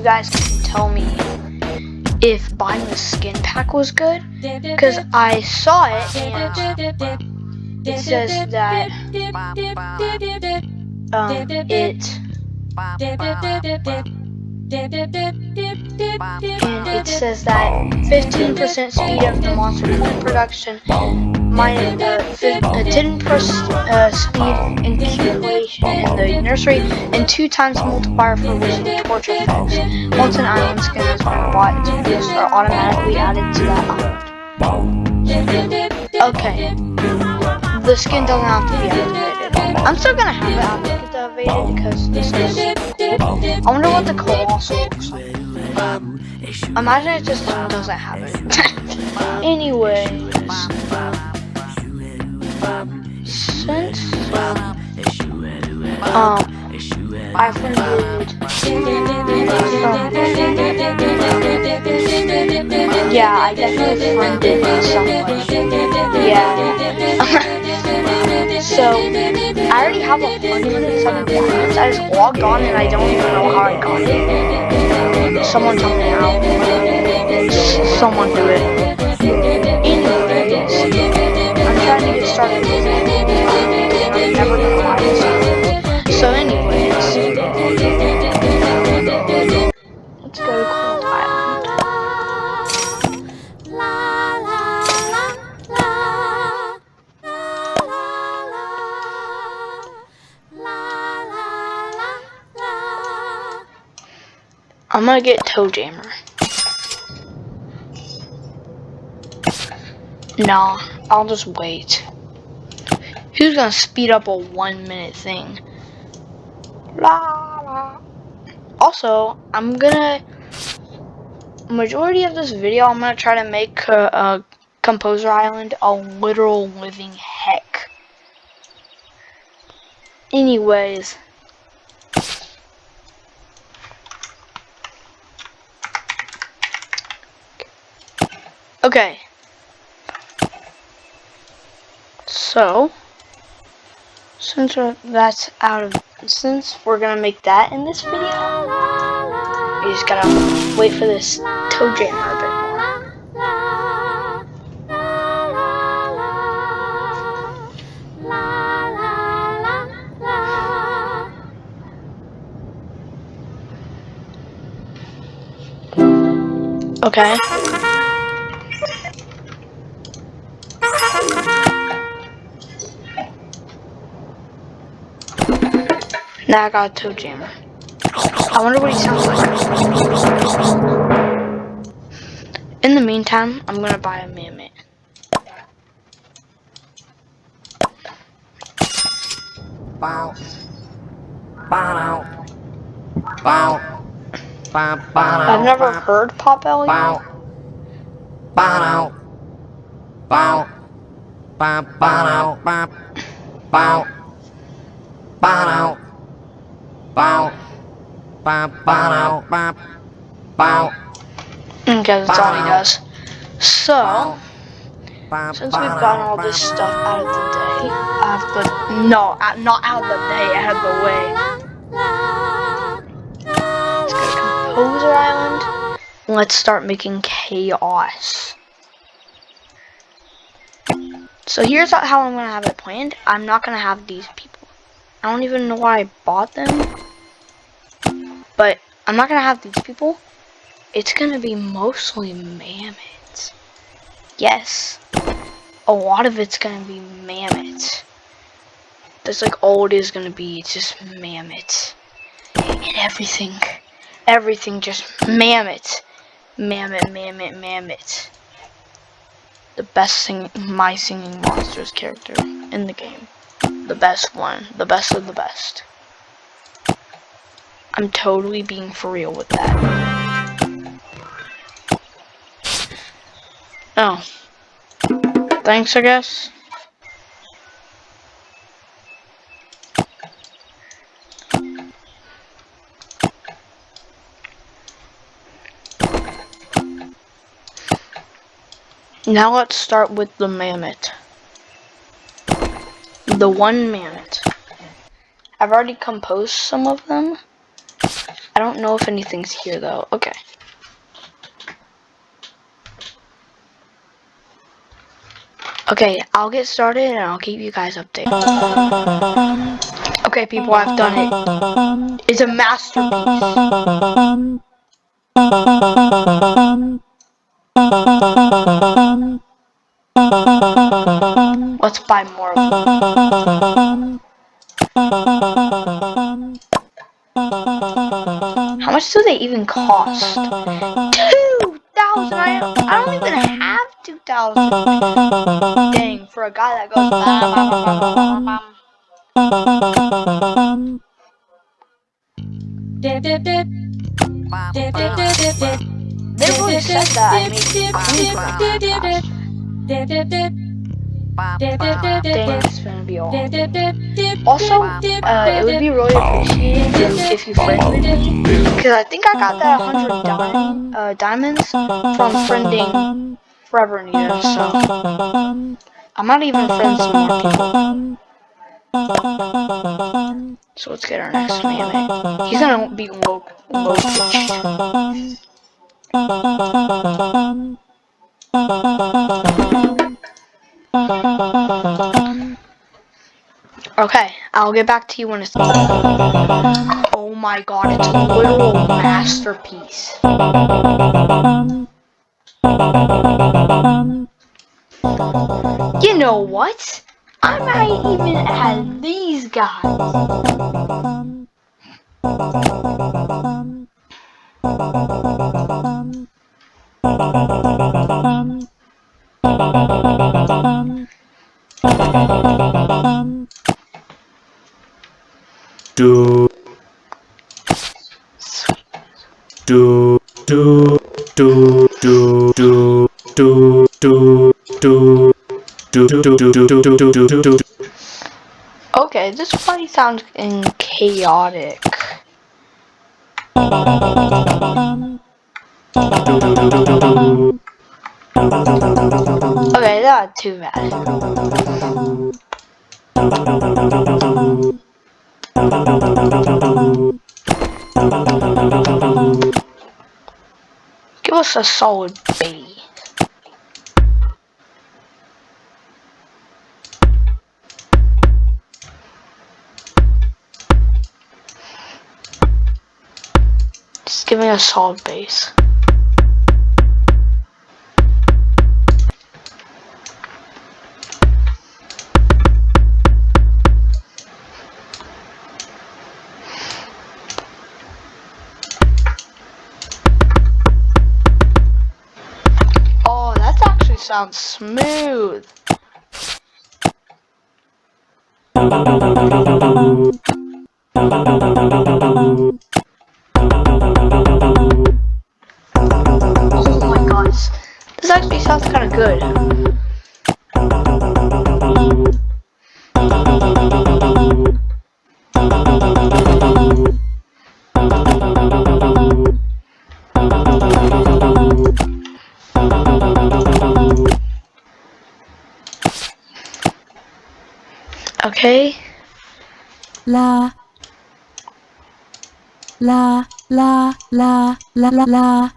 you guys can tell me if buying the skin pack was good. Because I saw it and it says that um, it and it says that 15% speed of the monster production, minus uh, 10% uh, speed incubation in the nursery, and 2 times multiplier for wishing torch effects. Once an island skin been bought, its boosts are automatically added to that island. Okay. The skin doesn't have to be activated. I'm still gonna have it activated because this is cool. I wonder what the colossal looks like. Imagine it just doesn't have it. Anyways, um I funded yeah, I definitely someone. Yeah. So, I already have a 107 diamonds. I just logged on and I don't even know how I got it. Someone tell me how. Someone do it. So anyways, let's go to I'm gonna get ToeJammer. Nah, I'll just wait. Who's gonna speed up a one minute thing? La, la. Also, I'm gonna majority of this video I'm gonna try to make uh, uh, Composer Island a literal living heck. Anyways, Okay. So, since that's out of, since we're gonna make that in this video, we just gotta wait for this ToeJammer a bit more. Okay. Now I got a ToeJammer. I wonder what he sounds like. In the meantime, I'm gonna buy a mammoth. Bow. Bow. Bow. I've never heard Pop Elliot. Bow. Bow. Bow. Bow. Bow. Bow. Bow. Bow. Bow. Bow. Bow. Bow. Bow. Okay, mm, that's all he does. So, since we've gotten all this stuff out of the day, out of the, no, not out of the day, out of the way. Let's go to Composer Island. Let's start making chaos. So here's how I'm going to have it planned. I'm not going to have these people. I don't even know why I bought them. But I'm not gonna have these people. It's gonna be mostly mammoths. Yes. A lot of it's gonna be mammoths. That's like all it is gonna be. It's just mammoths. And everything. Everything just mammoth. Mammoth, mammoth, mammoth. The best sing my singing monsters character in the game. The best one. The best of the best. I'm totally being for real with that. Oh. Thanks, I guess. Now let's start with the mammoth. The one mammoth. I've already composed some of them. I don't know if anything's here though. Okay. Okay, I'll get started and I'll keep you guys updated. Okay, people, I've done it. It's a masterpiece. Let's buy more of them. How much do they even cost? Two thousand! I, I don't even have two thousand. Dang, for a guy that goes bam. They really said that I made also, uh, it would be really appreciated if you friend me, because I think I got that 100 di uh, diamonds from friending Forever Nita, so I'm not even friends with more people. So let's get our next man. He's gonna be woke, woke. Okay, I'll get back to you when it's. Oh my god, it's a literal masterpiece. You know what? I might even add these guys. Do do do do do do do do do do do do do do do do do do Okay, this party sounds in chaotic. Not too bad. Give us a solid B. Just give me a solid base. Sounds smooth. Oh my gosh. This actually sounds kind of good. Okay. La. La, la, la, la, la, la.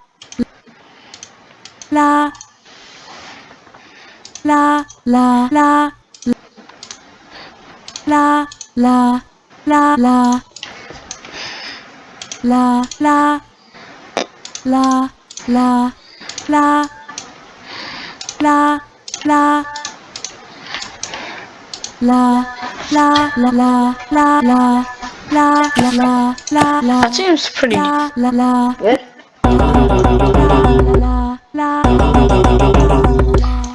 La. La, la, la. La, la, la, la. La, la. La, la, la. La, la. La, la, la, la, la, la. La, la, la, la, la. That seems pretty La, la, la. good. La, la, la,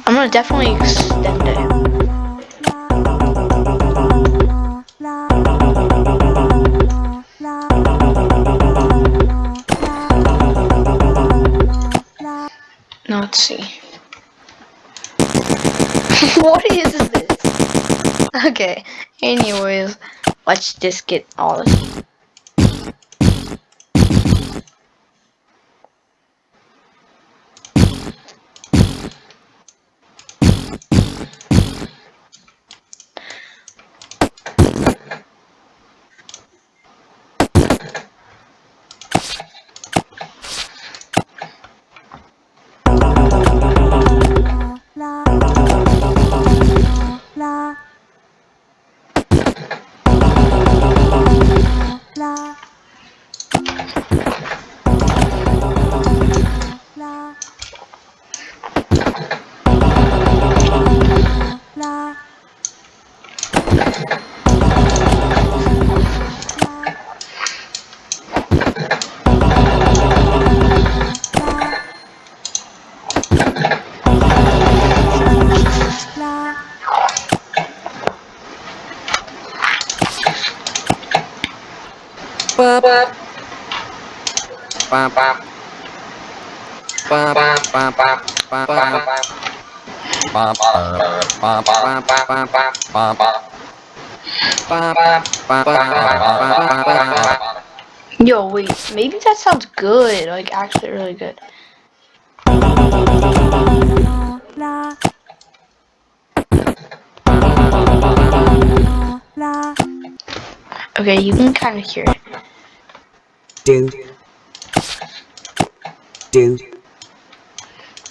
I'm gonna definitely extend it. Now let's see. what is this? Okay. Anyways, let's just get all this. la Yo, wait, maybe that sounds good. Like, actually, really good. Okay, you can kind of hear it. do do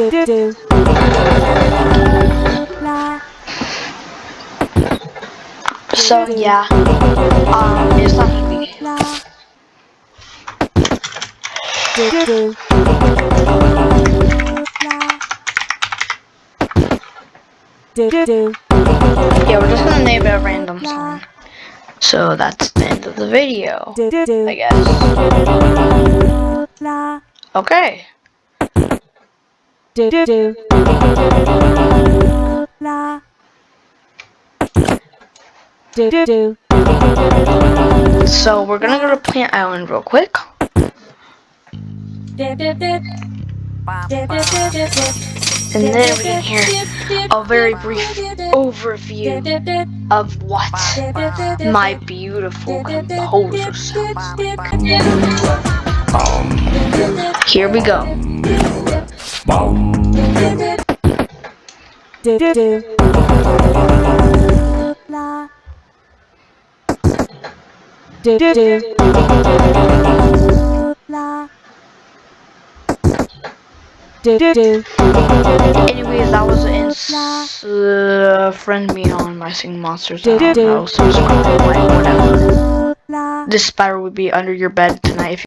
do do do la So, yeah, um, it's not easy. la do do do Yeah, we're just gonna name it a random song. So, that's the end of the video, I guess. Okay. Do do do. La. Do do do. So, we're gonna go to Plant Island real quick. And then we can hear a very brief overview of what my beautiful composer sounds like. Here we go. Do Anyways, that was ins- uh, friend me on my singing monsters. I Do, don't do. subscribe, whatever. This spider would be under your bed tonight if